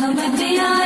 रहमत आलम